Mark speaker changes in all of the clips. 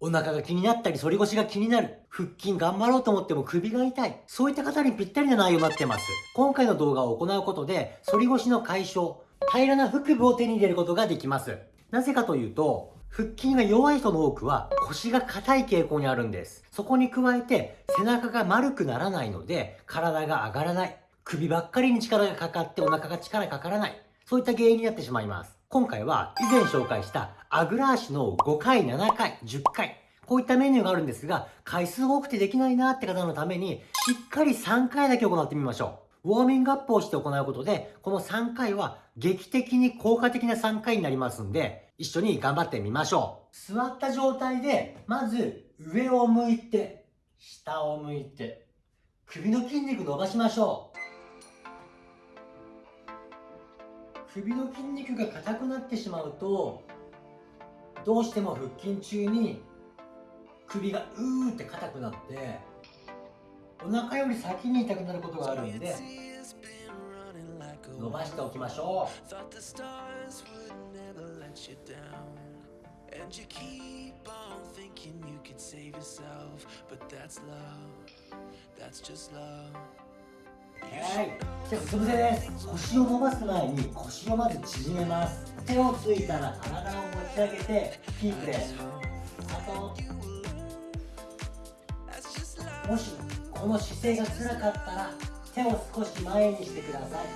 Speaker 1: お腹が気になったり、反り腰が気になる。腹筋頑張ろうと思っても首が痛い。そういった方にぴったりな内容になってます。今回の動画を行うことで、反り腰の解消、平らな腹部を手に入れることができます。なぜかというと、腹筋が弱い人の多くは腰が硬い傾向にあるんです。そこに加えて背中が丸くならないので体が上がらない。首ばっかりに力がかかってお腹が力かからない。そういった原因になってしまいます。今回は以前紹介したあぐら足の5回、7回、10回。こういったメニューがあるんですが、回数多くてできないなって方のために、しっかり3回だけ行ってみましょう。ウォーミングアップをして行うことで、この3回は劇的に効果的な3回になりますんで、一緒に頑張ってみましょう。座った状態で、まず上を向いて、下を向いて、首の筋肉伸ばしましょう。首の筋肉が硬くなってしまうと、どうしても腹筋中に首がうーって硬くなってお腹より先に痛くなることがあるんで伸ばしておきましょう And you keep on thinking you can save yourself But that's love, that's just love はい、じゃうつ伏せです腰を伸ばす前に腰をまず縮めます手をついたら体を持ち上げてキープです。あともしこの姿勢が辛かったら手を少し前にしてください。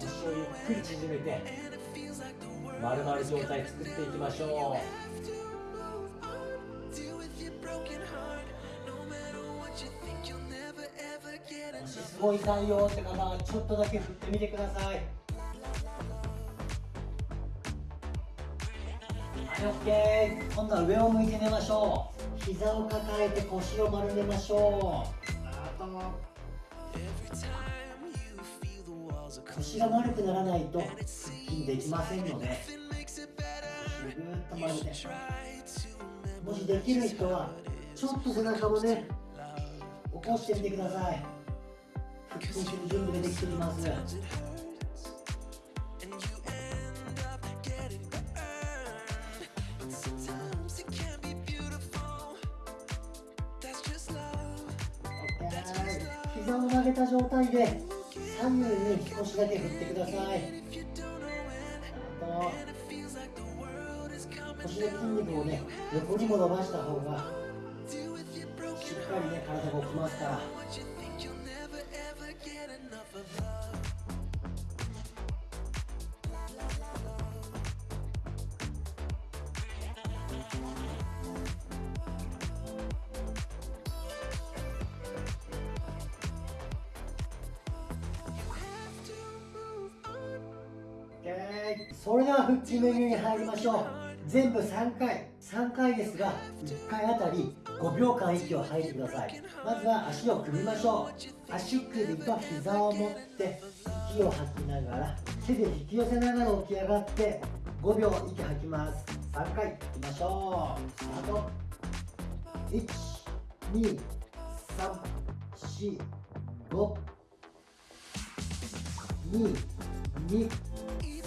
Speaker 1: 腰をゆっくり縮めて丸々状態作っていきましょう。ごい痛いよって方はちょっとだけ振ってみてください。はい。OK 今度は上を向いて寝ましょう。膝を抱えて腰を丸めましょう。あと腰が丸くならないと腹筋できませんので。ぐーっと丸めて。もしできる人はちょっと背中もね起こしてみてください。準備できています膝を曲げた状態で左右に少しだけ振ってくださいあと腰の筋肉をね横にも伸ばした方がしっかりね体が起きますからそれでは腹筋メニューに入りましょう。全部3回3回ですが1回あたり5秒間息を吐いてください。まずは足を組みましょう。足首と膝を持って息を吐きながら手で引き寄せながら起き上がって5秒息吐きます。3回いきましょう。スタート。123452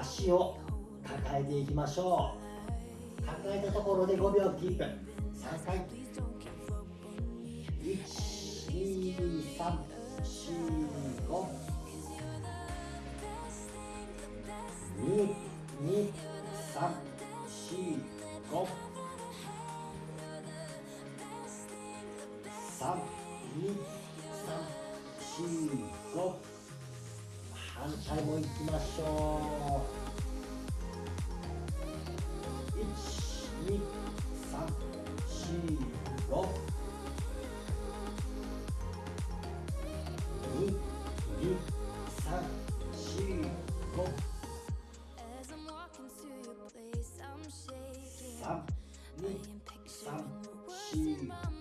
Speaker 1: 足を抱えていきましょう。抱えたところで5秒キープ。3回。12345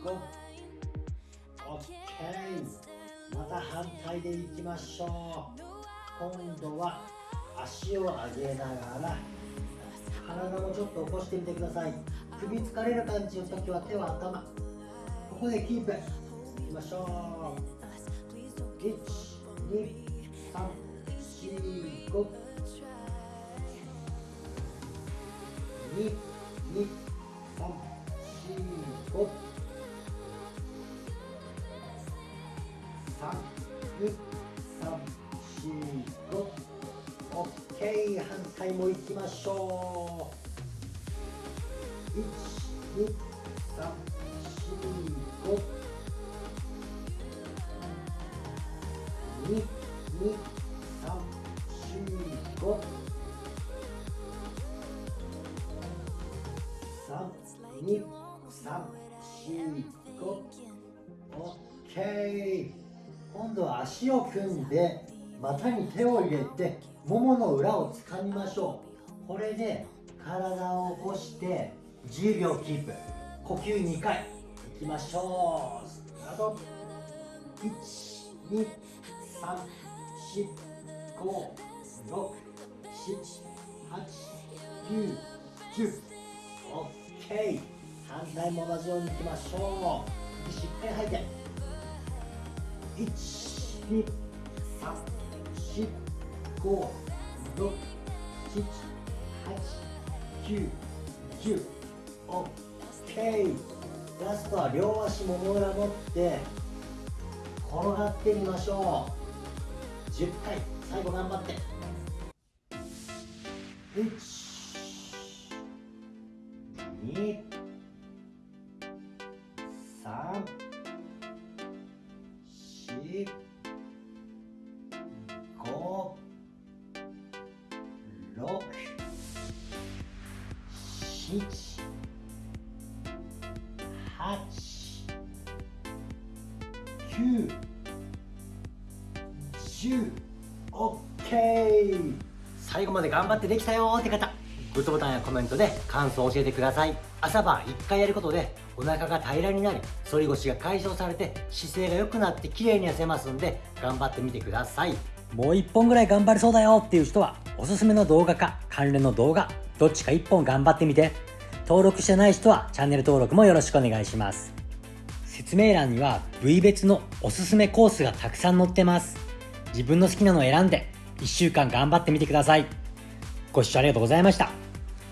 Speaker 1: go OK また反対でいきましょう。今度は足を上げながら体もちょっと起こしてみてください。首疲れる感じの時は手は頭。ここでキープ。いきましょう。12345 2 2 3 4 5 OK 反対もいきましょう1 2 3 4 5 2 2 3 4 5 3 2 3 4 5 OK 今度は足を組んで股に手を入れてももの裏を掴みましょう。これで体を起こして10秒キープ。呼吸2回いきましょう。スタート。1 2 3 4 5 6 7 8 9 10 OK 反対も同じようにいきましょう。息しっかり吐いて。1 2 3 4 5 6 7 8 9 10 OK ラストは両足もも裏持って転がってみましょう。10回最後頑張って。1 7 8 9 10 OK 最後まで頑張ってできたよって方グッドボタンやコメントで感想を教えてください。朝晩1回やることでお腹が平らになり反り腰が解消されて姿勢が良くなって綺麗に痩せますんで頑張ってみてください。もう1本ぐらい頑張れそうだよっていう人はおすすめの動画か関連の動画どっちか1本頑張ってみて。登録してない人はチャンネル登録もよろしくお願いします。説明欄には部位別のおすすめコースがたくさん載ってます。自分の好きなのを選んで1週間頑張ってみてください。ご視聴ありがとうございました。